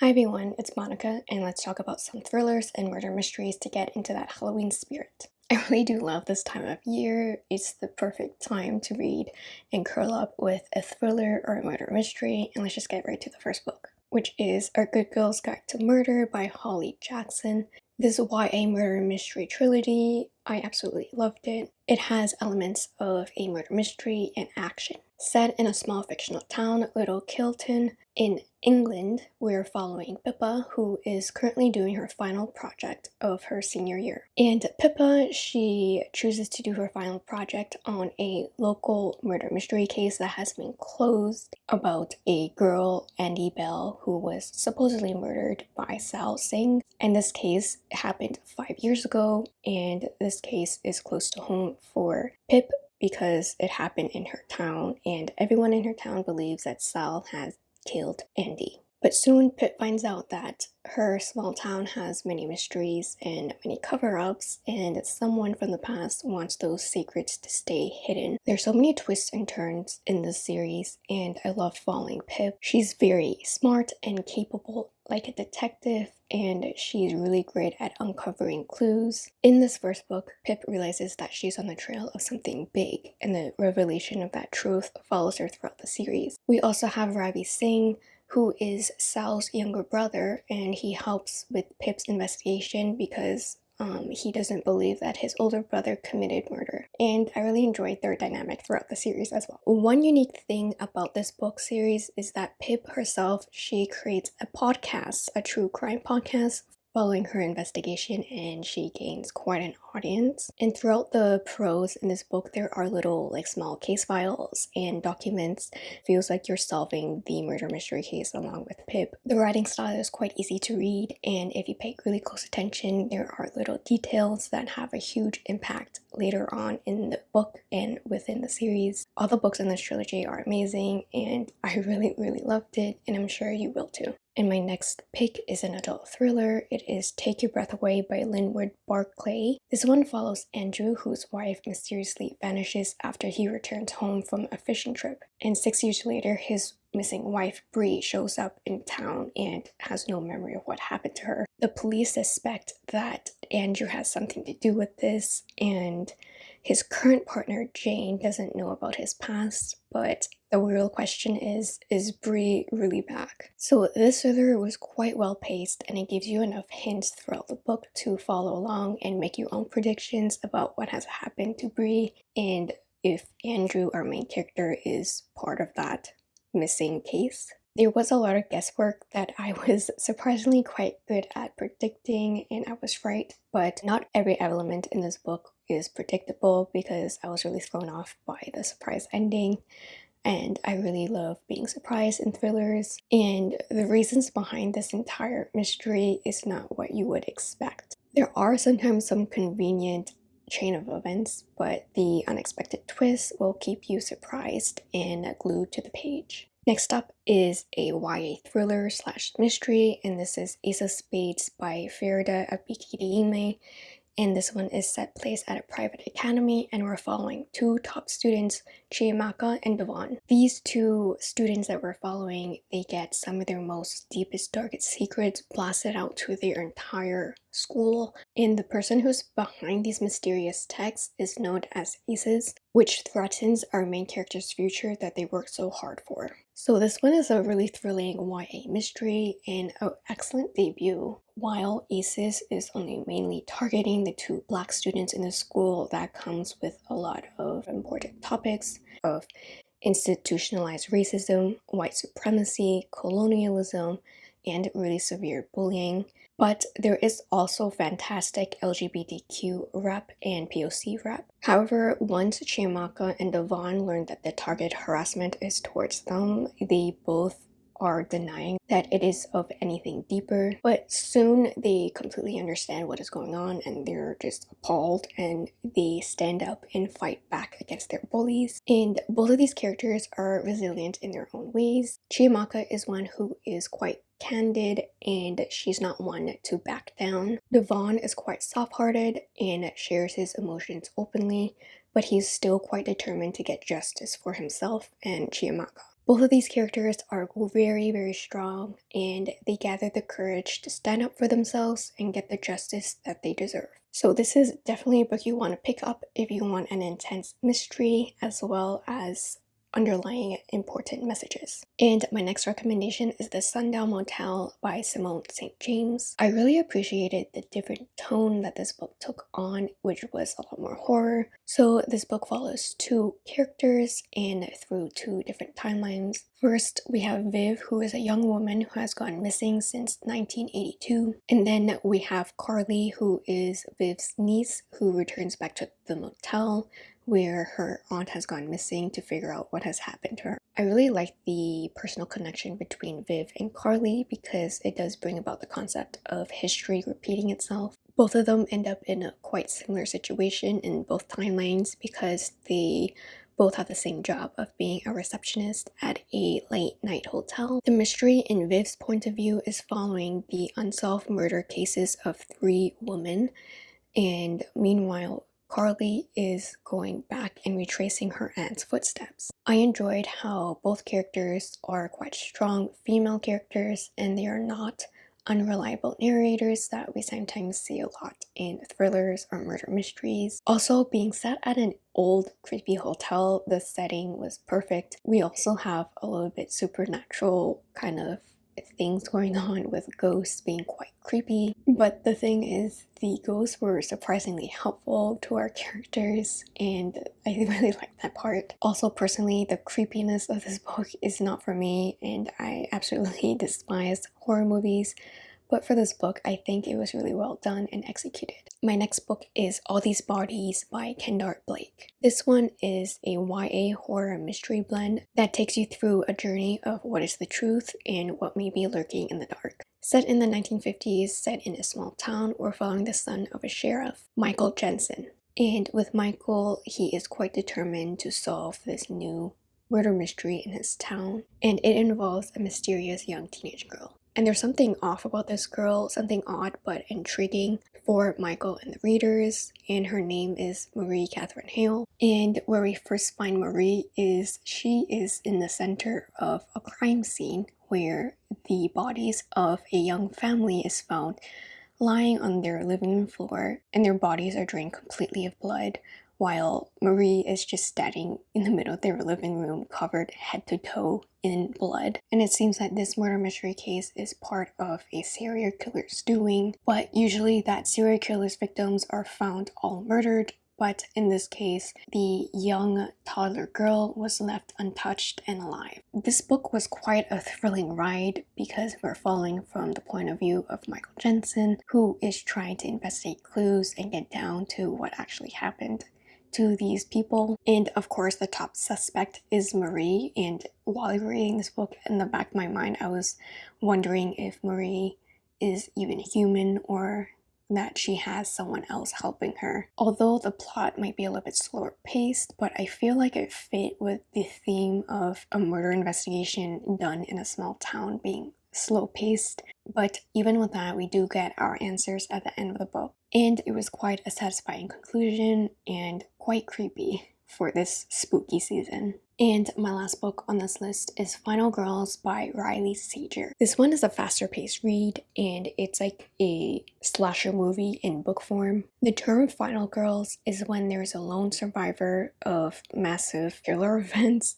Hi everyone, it's Monica, and let's talk about some thrillers and murder mysteries to get into that Halloween spirit. I really do love this time of year. It's the perfect time to read and curl up with a thriller or a murder mystery, and let's just get right to the first book, which is A Good Girl's Guide to Murder by Holly Jackson. This is a YA murder mystery trilogy, I absolutely loved it. It has elements of a murder mystery and action. Set in a small fictional town, Little Kilton, in England, we're following Pippa, who is currently doing her final project of her senior year. And Pippa, she chooses to do her final project on a local murder mystery case that has been closed about a girl, Andie Bell, who was supposedly murdered by Sal Singh. And this case happened five years ago, and this case is close to home for Pip because it happened in her town, and everyone in her town believes that Sal has killed Andie. But soon Pip finds out that her small town has many mysteries and many cover-ups and someone from the past wants those secrets to stay hidden. There's so many twists and turns in this series and I love following Pip. She's very smart and capable like a detective and she's really great at uncovering clues. In this first book, Pip realizes that she's on the trail of something big and the revelation of that truth follows her throughout the series. We also have Ravi Singh who is Sal's younger brother and he helps with Pip's investigation because um, he doesn't believe that his older brother committed murder. And I really enjoyed their dynamic throughout the series as well. One unique thing about this book series is that Pip herself, she creates a podcast, a true crime podcast following her investigation and she gains quite an audience. And throughout the prose in this book, there are little like small case files and documents. Feels like you're solving the murder mystery case along with Pip. The writing style is quite easy to read and if you pay really close attention, there are little details that have a huge impact later on in the book and within the series. All the books in this trilogy are amazing and I really really loved it and I'm sure you will too. And my next pick is an adult thriller. It is Take Your Breath Away by Linwood Barclay. This one follows Andrew, whose wife mysteriously vanishes after he returns home from a fishing trip. And six years later, his missing wife, Bree, shows up in town and has no memory of what happened to her. The police suspect that Andrew has something to do with this, and his current partner, Jane, doesn't know about his past, but the real question is, is Bree really back? So this thriller was quite well paced and it gives you enough hints throughout the book to follow along and make your own predictions about what has happened to Bree and if Andrew, our main character, is part of that missing case. There was a lot of guesswork that I was surprisingly quite good at predicting and I was right, but not every element in this book is predictable because I was really thrown off by the surprise ending and I really love being surprised in thrillers and the reasons behind this entire mystery is not what you would expect. There are sometimes some convenient chain of events, but the unexpected twist will keep you surprised and glued to the page. Next up is a YA thriller slash mystery, and this is Ace of Spades by Faridah Àbíké-Íyímídé and this one is set place at a private academy and we're following two top students Chiamaka and Devon. These two students that we're following they get some of their most deepest darkest secrets blasted out to their entire school and the person who's behind these mysterious texts is known as Aces which threatens our main character's future that they worked so hard for. So this one is a really thrilling YA mystery and an excellent debut. While ACES is only mainly targeting the two black students in the school, that comes with a lot of important topics of institutionalized racism, white supremacy, colonialism, and really severe bullying. But there is also fantastic LGBTQ rep and POC rep. However, once Chiamaka and Devon learn that the target harassment is towards them, they both are denying that it is of anything deeper but soon they completely understand what is going on and they're just appalled and they stand up and fight back against their bullies and both of these characters are resilient in their own ways chiamaka is one who is quite candid and she's not one to back down. Devon is quite soft-hearted and shares his emotions openly, but he's still quite determined to get justice for himself and Chiamaka. Both of these characters are very, very strong and they gather the courage to stand up for themselves and get the justice that they deserve. So this is definitely a book you want to pick up if you want an intense mystery as well as underlying important messages. And my next recommendation is The Sundown Motel by Simone St. James. I really appreciated the different tone that this book took on, which was a lot more horror. So this book follows two characters and through two different timelines. First, we have Viv, who is a young woman who has gone missing since 1982. And then we have Carly, who is Viv's niece, who returns back to the motel where her aunt has gone missing to figure out what has happened to her. I really like the personal connection between Viv and Carly because it does bring about the concept of history repeating itself. Both of them end up in a quite similar situation in both timelines because they both have the same job of being a receptionist at a late night hotel. The mystery in Viv's point of view is following the unsolved murder cases of three women and meanwhile Carly is going back and retracing her aunt's footsteps. I enjoyed how both characters are quite strong female characters and they are not unreliable narrators that we sometimes see a lot in thrillers or murder mysteries. Also, being set at an old creepy hotel, the setting was perfect. We also have a little bit supernatural kind of things going on with ghosts being quite creepy. But the thing is, the ghosts were surprisingly helpful to our characters and I really like that part. Also personally, the creepiness of this book is not for me and I absolutely despise horror movies but for this book, I think it was really well done and executed. My next book is All These Bodies by Kendare Blake. This one is a YA horror mystery blend that takes you through a journey of what is the truth and what may be lurking in the dark. Set in the 1950s, set in a small town, we're following the son of a sheriff, Michael Jensen. And with Michael, he is quite determined to solve this new murder mystery in his town, and it involves a mysterious young teenage girl. And there's something off about this girl, something odd but intriguing for Michael and the readers, and her name is Marie Catherine Hale. And where we first find Marie is she is in the center of a crime scene where the bodies of a young family is found lying on their living room floor and their bodies are drained completely of blood while Marie is just standing in the middle of their living room covered head to toe in blood. And it seems that this murder mystery case is part of a serial killer's doing, but usually that serial killer's victims are found all murdered but in this case, the young toddler girl was left untouched and alive. This book was quite a thrilling ride because we're following from the point of view of Michael Jensen, who is trying to investigate clues and get down to what actually happened to these people. And of course, the top suspect is Marie. And while reading this book, in the back of my mind, I was wondering if Marie is even human or that she has someone else helping her. Although the plot might be a little bit slower paced, but I feel like it fit with the theme of a murder investigation done in a small town being slow paced. But even with that, we do get our answers at the end of the book. And it was quite a satisfying conclusion and quite creepy for this spooky season. And my last book on this list is Final Girls by Riley Sager. This one is a faster paced read and it's like a slasher movie in book form. The term Final Girls is when there's a lone survivor of massive killer events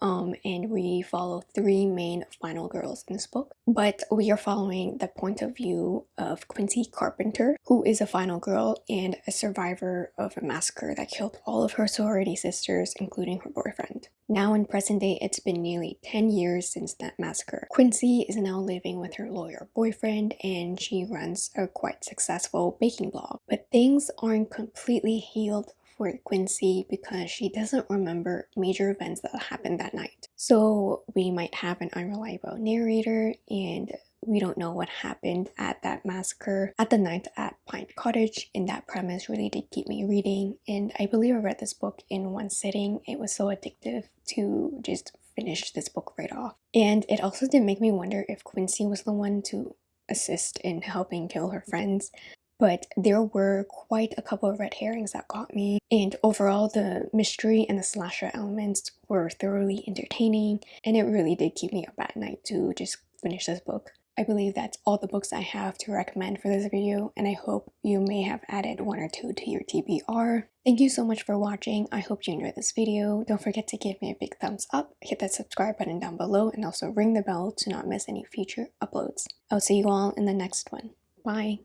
um, and we follow three main final girls in this book. But we are following the point of view of Quincy Carpenter, who is a final girl and a survivor of a massacre that killed all of her sorority sisters, including her boyfriend. Now in present day, it's been nearly 10 years since that massacre. Quincy is now living with her lawyer boyfriend and she runs a quite successful baking blog. But things aren't completely healed for Quincy because she doesn't remember major events that happened that night. So we might have an unreliable narrator and we don't know what happened at that massacre at the night at Pine Cottage and that premise really did keep me reading and I believe I read this book in one sitting. It was so addictive to just finish this book right off. And it also did make me wonder if Quincy was the one to assist in helping kill her friends but there were quite a couple of red herrings that got me. And overall, the mystery and the slasher elements were thoroughly entertaining, and it really did keep me up at night to just finish this book. I believe that's all the books I have to recommend for this video and I hope you may have added one or two to your TBR. Thank you so much for watching. I hope you enjoyed this video. Don't forget to give me a big thumbs up, hit that subscribe button down below, and also ring the bell to not miss any future uploads. I'll see you all in the next one. Bye!